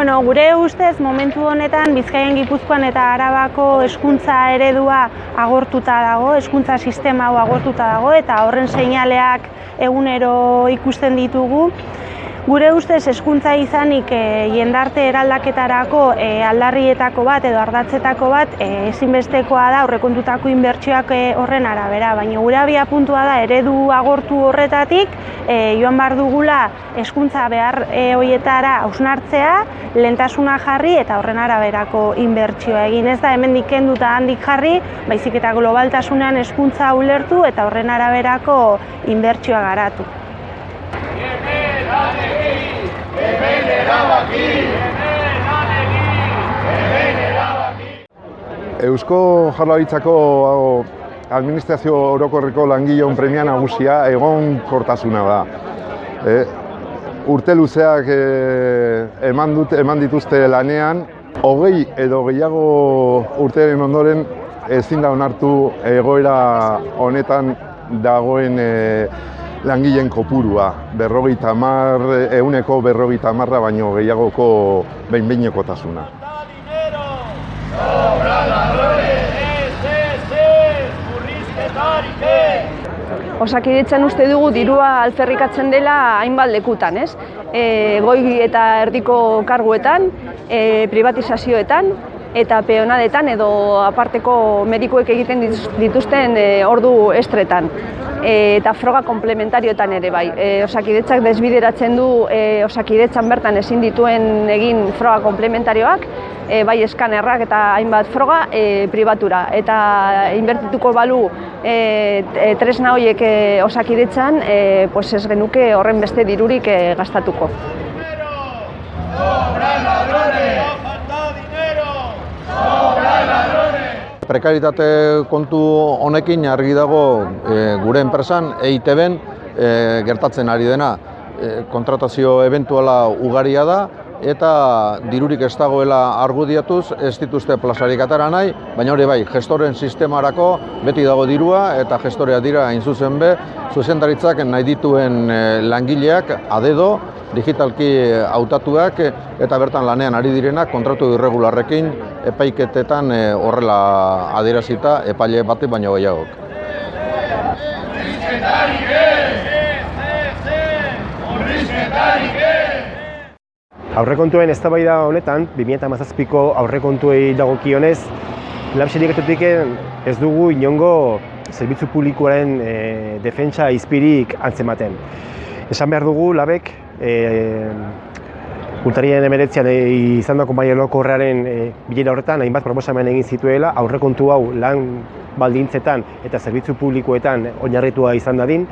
Bueno, gure ustez momentu honetan Bizkaian Gipuzkoan eta Arabako hezkuntza eredua agortuta dago, hezkuntza sistema hau agortuta dago eta horren seinaleak egunero ikusten ditugu. Gure ustez hezkuntza izanik e, jendarte eraldaketarako e, aldarrietako bat edo ardatzetako bat e, ezinbestekoa da aurrekontutako inbertsioak e, horren arabera, baina gure abia puntua da eredu agortu horretatik e, joan bar dugula hezkuntza behar e, hoietara hausnartzea, lentasuna jarri eta horren araberako inbertsioa egin. Ez da hemen dikenduta handik jarri, baizik eta globaltasunean hezkuntza ulertu eta horren araberako inbertsioa garatu. Eusko Jaurlaritzako administrazio orokorreko langileon premia nagusia egon kortasuna da. E, urte luzeak e, eman, dut, eman dituzte lanean, hogei edo gehiago urteren ondoren ezin da onartu egoera honetan dagoen e, langileen kopurua, berrogeita mar, euneko berrogeita marra baino gehiagoko behin-behinekotasuna. Osakidetzan uste dugu dirua alferrikatzen dela hainbat lekutan, ez? E, goi eta erdiko karguetan, e, privatizazioetan, eta peonadetan edo aparteko medikuek egiten dituzten e, ordu estretan. E, eta froga komplementarioetan ere bai. E, osakidetzak desbideratzen du e, osakidetzan bertan ezin dituen egin froga komplementarioak, e, bai eskanerrak eta hainbat froga e, pribatura. Eta inbertituko balu e, tresna horiek e, osakidetzan, e, pues ez genuke horren beste dirurik e, gastatuko. Prekaritate kontu honekin argi dago e, gure enpresan EITB-en e, gertatzen ari dena. E, kontratazio eventuala ugaria da eta dirurik ez dagoela argudiatuz ez dituzte plazarik atara nahi, baina hori bai, gestoren sistemarako beti dago dirua eta gestorea dira hain zuzen be, zuzendaritzak nahi dituen langileak adedo digitalki hautatuak eta bertan lanean ari direnak kontratu irregularrekin epaiketetan horrela adierazita epaile bate baino gehiagok. Aurrekontuen eztabaida honetan, 2017ko aurrekontuei dagokionez, sindikatutik ez dugu inongo zerbitzu publikoaren e, defentsa izpirik antzematen. Esan behar dugu labek e, Urtarien emeretzean e, izan dako maia lokorrearen e, bilera horretan, hainbat proposamen egin zituela, aurrekontu hau lan baldintzetan eta zerbitzu publikoetan oinarritua izan dadin,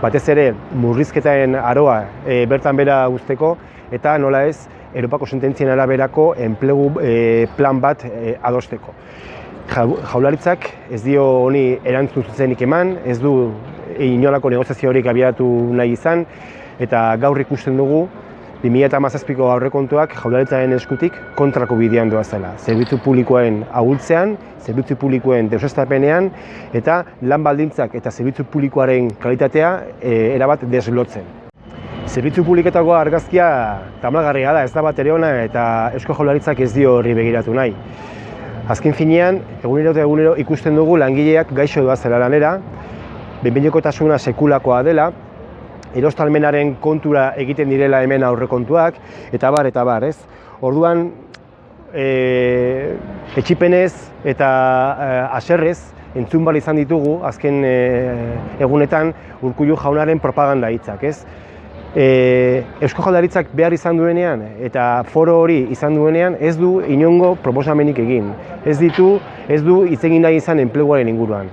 batez ere murrizketaren aroa e, bertan bera guzteko, eta nola ez, Europako sententzien araberako enplegu e, plan bat e, adosteko. Jaularitzak ez dio honi erantzun zuzenik eman, ez du inolako negoziazio horik abiatu nahi izan, eta gaur ikusten dugu 2017ko aurrekontuak jaularitzaren eskutik kontrako bidean doa zela. Zerbitzu publikoen ahultzean, zerbitzu publikoen deusestapenean eta lan baldintzak eta zerbitzu publikoaren kalitatea e, erabat deslotzen. Zerbitzu publiketako argazkia tamalgarria da, ez da bat ere ona eta Eusko Jaularitzak ez dio horri begiratu nahi. Azken finean, egunero eta egunero ikusten dugu langileak gaixo doa zela lanera, benbinekotasuna sekulakoa dela, erostalmenaren kontura egiten direla hemen aurrekontuak, eta bar, eta bar, ez? Orduan, e, etxipenez eta e, aserrez, entzun bali izan ditugu, azken e, egunetan, urkullu jaunaren propaganda hitzak, ez? E, Eusko Jaldaritzak behar izan duenean eta foro hori izan duenean ez du inongo proposamenik egin. Ez ditu, ez du hitz egin nahi izan enpleguaren inguruan.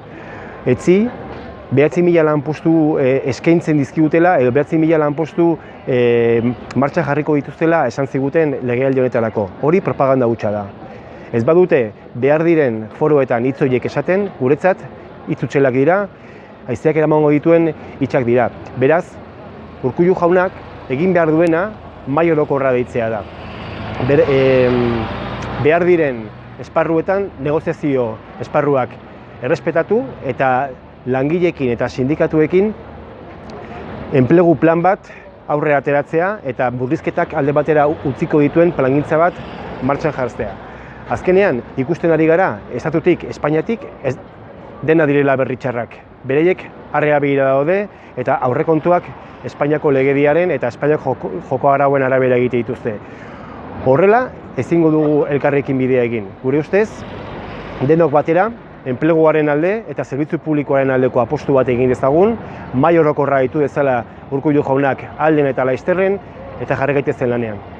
Etzi, behatzi mila lanpostu e, eskaintzen dizkigutela edo behatzi mila lanpostu e, martxa jarriko dituztela esan ziguten legealdi honetarako. Hori propaganda hutsa da. Ez badute behar diren foroetan hitz horiek esaten, guretzat hitz utxelak dira, haizeak eramango dituen hitzak dira. Beraz, Urkullu jaunak egin behar duena mai orokorra deitzea da. Ber, e, behar diren esparruetan negoziazio esparruak errespetatu eta langilekin eta sindikatuekin enplegu plan bat aurre ateratzea eta burrizketak alde batera utziko dituen plangintza bat martxan jartzea. Azkenean, ikusten ari gara, estatutik, Espainiatik, ez dena direla berritxarrak. Bereiek arrea begira daude eta aurrekontuak Espainiako legediaren eta Espainiako joko, joko arauen arabera egite dituzte. Horrela, ezingo dugu elkarrekin bidea egin. Gure ustez, denok batera, enpleguaren alde eta zerbitzu publikoaren aldeko apostu bat egin dezagun, mai orokorra ditu dezala Urkullu jaunak alden eta laizterren eta jarri gaitezen lanean.